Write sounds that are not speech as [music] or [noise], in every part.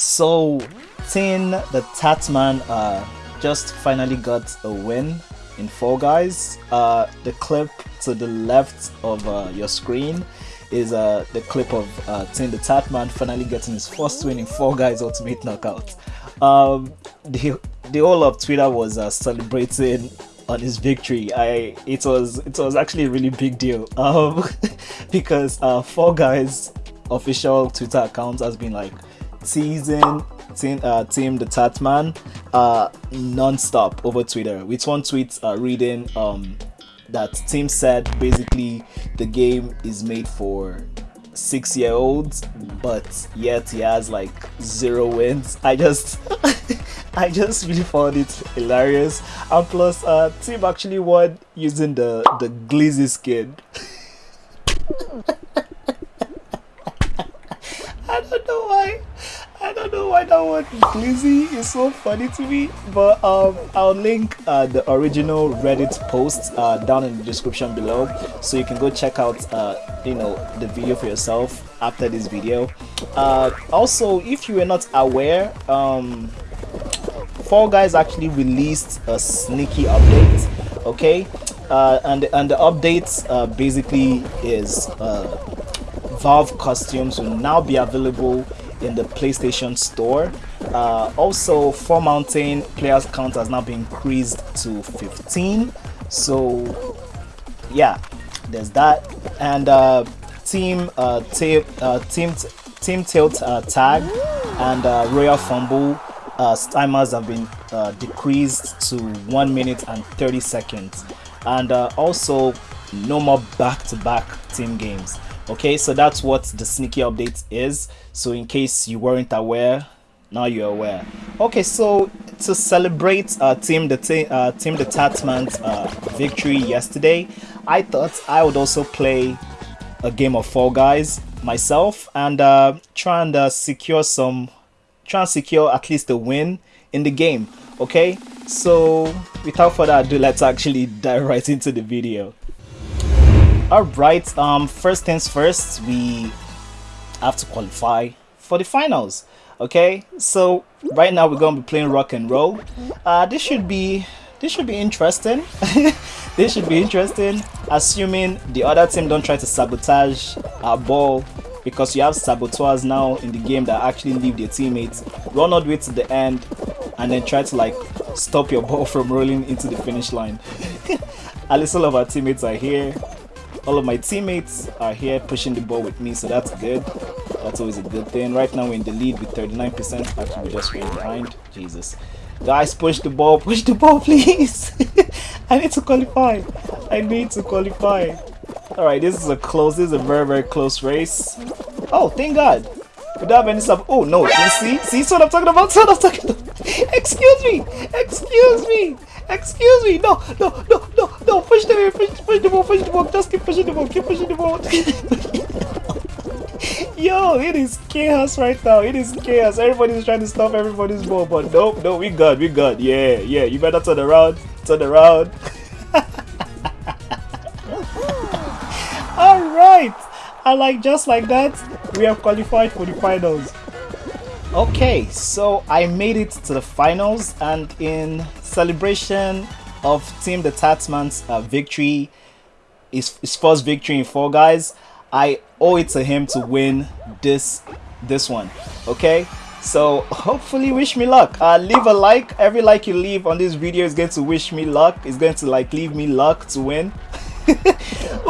So, Tim the Tatman uh, just finally got a win in Fall Guys. Uh, the clip to the left of uh, your screen is uh, the clip of uh, Tim the Tatman finally getting his first win in Fall Guys Ultimate Knockout. Um, the, the whole of Twitter was uh, celebrating on his victory. I it was it was actually a really big deal um, [laughs] because uh, Fall Guys official Twitter account has been like teasing team, uh, Tim the Tatman uh, non-stop over Twitter. With one tweet uh, reading um, that Tim said basically the game is made for six year olds but yet he has like zero wins. I just [laughs] i just really found it hilarious. And plus uh tim actually won using the the glizzy skin. [laughs] I don't know why I don't know why that word glizzy is so funny to me, but um, I'll link uh, the original Reddit post uh, down in the description below, so you can go check out uh, you know the video for yourself after this video. Uh, also, if you were not aware, um, Fall Guys actually released a sneaky update. Okay, uh, and and the update uh, basically is Valve costumes will now be available in the PlayStation Store. Uh, also, Fall Mountain, players count has now been increased to 15. So, yeah, there's that. And uh, team, uh, uh, team, team tilt uh, tag and uh, royal fumble timers have been decreased to 1 minute and 30 seconds. And also, no more back-to-back -back team games okay so that's what the sneaky update is. So in case you weren't aware now you're aware. Okay so to celebrate uh, team the uh, Tim the Tatman's uh, victory yesterday I thought I would also play a game of Fall Guys myself and uh, try and uh, secure some try and secure at least a win in the game okay? So without further ado let's actually [laughs] dive right into the video all right um first things first we have to qualify for the finals okay? So right now we're gonna be playing rock and roll. Uh this should be this should be interesting. [laughs] This should be interesting assuming the other team don't try to sabotage our ball because you have saboteurs now in the game that actually leave their teammates run all the way to the end and then try to like stop your [laughs] ball from rolling into the finish line. At least all of our teammates are here all of my teammates are here pushing the ball with me so that's good. That's always a good thing. Right now we're in the lead with 39 percent. Actually we're just way behind. Jesus. Guys push the ball. Push the ball [laughs] please. I need to qualify. I need to qualify. All right this is a close this is a very very close race. Oh thank god don't have any sub oh no see? See what i'm talking about? What i'm talking about? [laughs] Excuse me! Excuse me! Excuse me! No no no no no push the push, push the ball push the ball just keep pushing the ball keep pushing the ball [laughs] yo it is chaos right now it is chaos. Everybody's trying to stop everybody's ball but nope no we good we good yeah yeah you better turn around turn around. [laughs] All right I like just like that we have qualified for the finals. Okay so i made it to the finals and in celebration of Tim the Tatman's uh, victory his, his first victory in Fall Guys i owe it to him to win this this one okay? So hopefully wish me luck. Uh leave a like. Every like you leave on this video is going to wish me luck. It's going to like leave me luck to win. [laughs]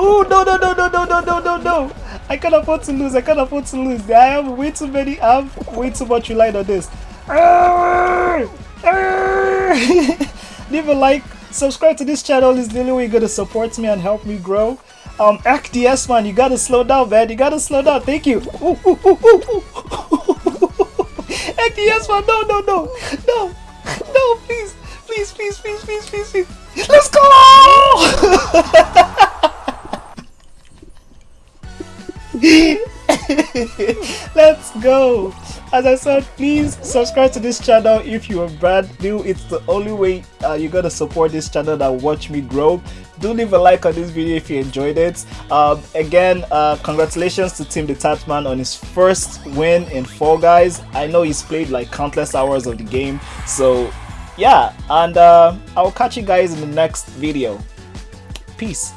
Oh no no no no no no no no no I can't afford to lose. I can't afford to lose. I have way too many. I have way too much relied on this. [laughs] Leave a like. Subscribe to this channel. Is the only way you're gonna support me and help me grow. Um, XDS man, you gotta slow down, man. You gotta slow down. Thank you. XDS [laughs] man, no, no, no, no, no, please, please, please, please, please, please, please. Let's go! [laughs] [laughs] Let's go. as I said, please subscribe to this channel if you are brand new. It's the only way uh, you're gonna support this channel that watch me grow. Do leave a like on this video if you enjoyed it. Um, again, uh, congratulations to Tim the Tatman on his first win in Fall Guys. I know he's played like countless hours of the game, so yeah. And uh, I'll catch you guys in the next video. Peace.